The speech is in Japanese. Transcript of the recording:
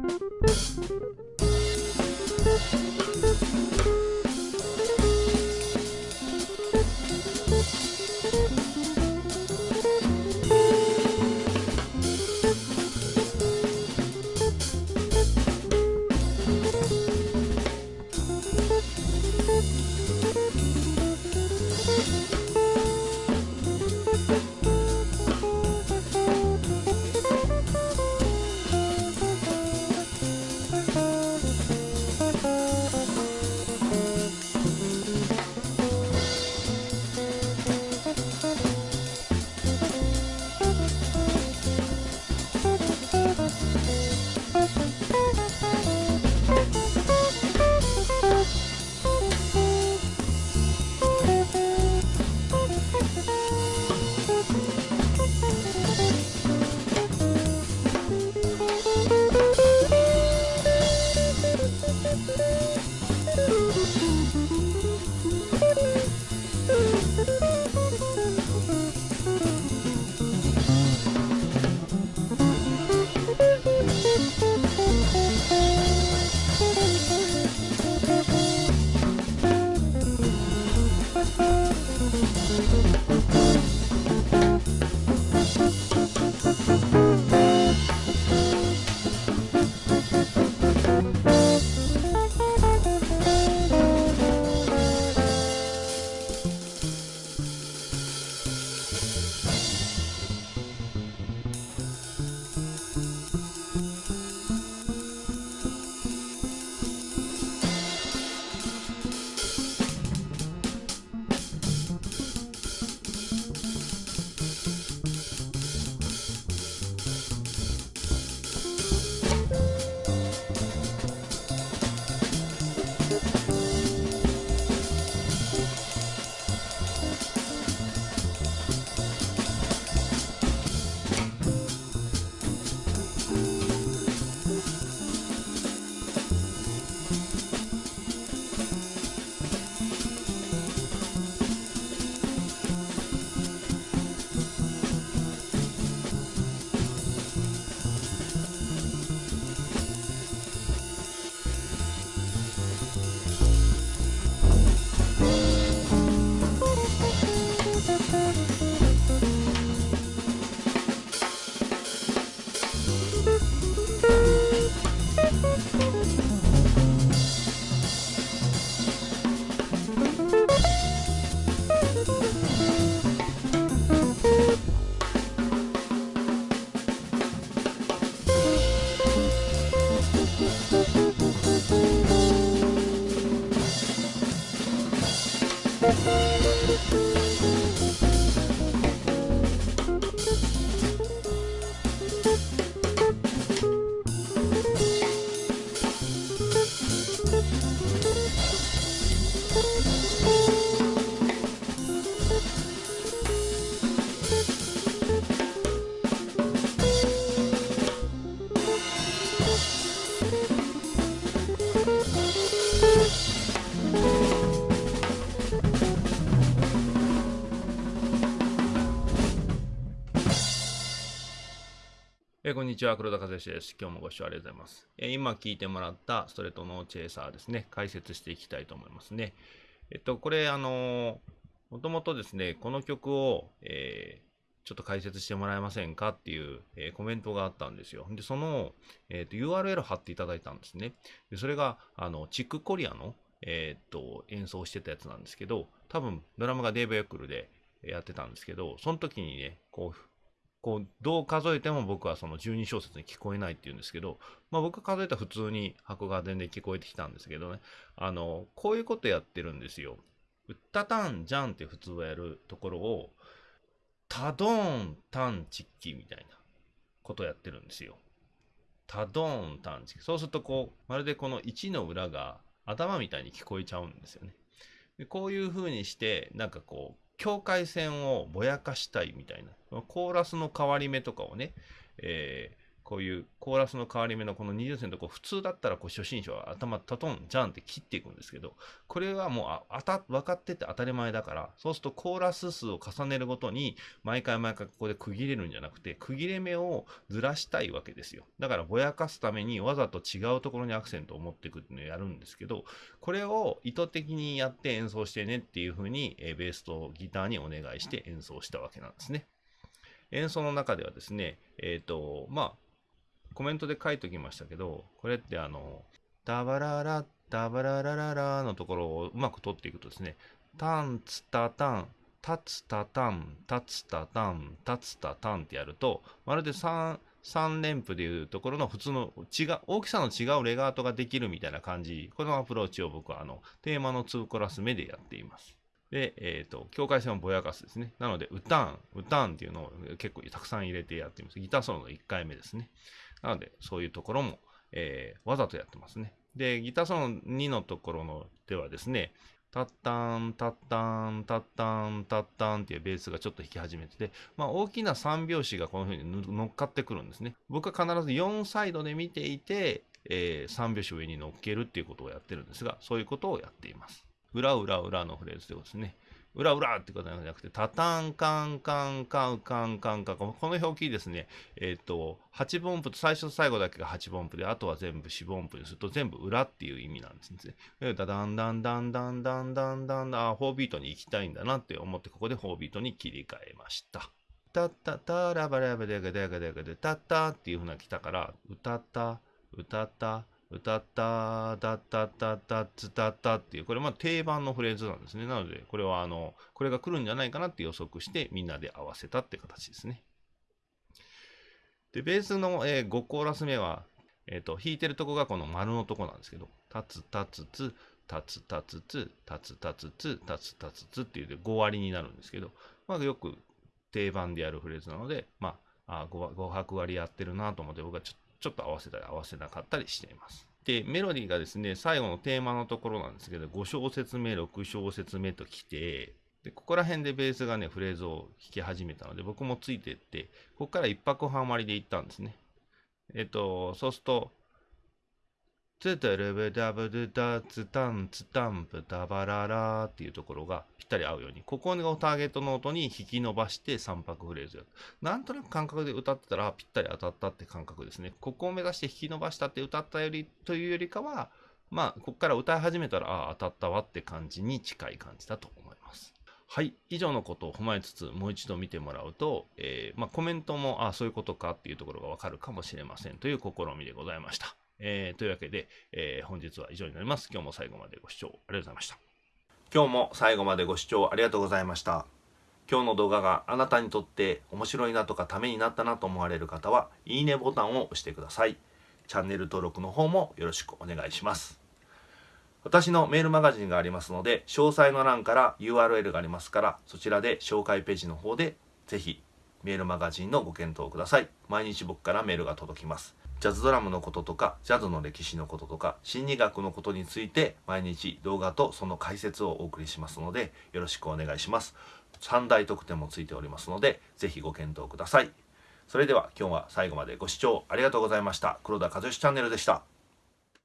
Thank you. えー、こんにちは、黒田和志です。今日もご視聴ありがとうございます。えー、今聞いてもらったストレートノーチェイサーですね、解説していきたいと思いますね。えっと、これ、あのもともとですね、この曲を、えー、ちょっと解説してもらえませんかっていう、え、コメントがあったんですよ。で、その、えーと、URL 貼っていただいたんですね。でそれが、あの、チックコリアの、えっと、演奏してたやつなんですけど、多分、ドラムがデーブ・ヤクルでやってたんですけど、その時にね、こう、こう、どう数えても僕はその12小節に聞こえないっていうんですけど、まあ僕数えたら普通に箱が全然聞こえてきたんですけどね、あの、こういうことやってるんですよ。うったたんじゃんって普通はやるところを、たどーんたんちっきみたいなことやってるんですよ。たどーんたんちっき。そうするとこう、まるでこの1の裏が頭みたいに聞こえちゃうんですよね。でこういう風にして、なんかこう、境界線をぼやかしたいみたいな、コーラスの変わり目とかをね、えー、こういうコーラスの変わり目のこの20線のとこ普通だったらこう初心者は頭タトンジャンって切っていくんですけどこれはもうああた分かってて当たり前だからそうするとコーラス数を重ねるごとに毎回毎回ここで区切れるんじゃなくて区切れ目をずらしたいわけですよだからぼやかすためにわざと違うところにアクセントを持っていくっていうのをやるんですけどこれを意図的にやって演奏してねっていうふうに、えベースとギターにお願いして演奏したわけなんですね。演奏の中ではですね、えっ、ー、と、まあ、コメントで書いときましたけど、これってあの、ダバララ、ダバララララのところをうまく取っていくとですね、タンツタタン、タツタタン、タツタタン、タツタタンってやると、まるで3、3連符でいうところの普通の違う、大きさの違うレガートができるみたいな感じ、このアプローチを僕はあの、テーマの2コラス目でやっています。で、えっ、ー、と、境界線をぼやかすですね。なので、歌ん、歌んっていうのを結構たくさん入れてやっています。ギターソロの1回目ですね。なので、そういうところも、えー、わざとやってますね。で、ギターソロ2のところのではですね、タッタン、タッタン、タッタン、タッタンっていうベースがちょっと弾き始めてて、まあ、大きな3拍子がこの風に乗っかってくるんですね。僕は必ず4サイドで見ていて、えー、3拍子上に乗っけるっていうことをやってるんですが、そういうことをやっています。裏裏裏のフレーズでですね。裏裏ってことじゃなくて、タタンカンカンカンカンカンカンこの表記ですね、えっ、ー、と、8分音符と最初と最後だけが8分音符で、あとは全部4分音符にすると全部裏っていう意味なんですね。ダダンダンダンダンダンダンダンダン、4ビートに行きたいんだなって思って、ここで4ビートに切り替えました。タッタタラバラバデガデガデガデタッタっていう風な来たから、歌った、歌った、歌った、だったったったつたったっていう、これまあ定番のフレーズなんですね。なので、これはあの、これが来るんじゃないかなって予測してみんなで合わせたって形ですね。で、ベースの、えー、5コーラス目は、えっ、ー、と、弾いてるとこがこの丸のとこなんですけど、たつたつつ、たつたつつ、たつたつつ、たつたつつっていうで5割になるんですけど、まあよく定番でやるフレーズなので、まあ、あ 5, 5拍割やってるなと思って僕はちょっとちょっと合わせたり合わせなかったりしています。で、メロディーがですね、最後のテーマのところなんですけど、5小節目、6小節目と来て、で、ここら辺でベースがね、フレーズを弾き始めたので、僕もついてって、ここから1拍半割りで行ったんですね。えっと、そうすると、ツタルブダブドダツタンツタンプダバララっていうところがぴったり合うように、ここのターゲットの音に引き伸ばして3拍フレーズやる。なんとなく感覚で歌ってたらぴったり当たったって感覚ですね。ここを目指して引き伸ばしたって歌ったよりというよりかは、まあ、ここから歌い始めたら、ああ、当たったわって感じに近い感じだと思います。はい。以上のことを踏まえつつ、もう一度見てもらうと、えー、まあ、コメントも、ああ、そういうことかっていうところがわかるかもしれませんという試みでございました。えー、というわけで、えー、本日は以上になります。今日も最後までご視聴ありがとうございました。今日も最後までご視聴ありがとうございました。今日の動画があなたにとって面白いなとかためになったなと思われる方は、いいねボタンを押してください。チャンネル登録の方もよろしくお願いします。私のメールマガジンがありますので、詳細の欄から URL がありますから、そちらで紹介ページの方でぜひメールマガジンのご検討ください。毎日僕からメールが届きます。ジャズドラムのこととか、ジャズの歴史のこととか、心理学のことについて毎日動画とその解説をお送りしますので、よろしくお願いします。3大特典もついておりますので、ぜひご検討ください。それでは今日は最後までご視聴ありがとうございました。黒田和義チャンネルでした。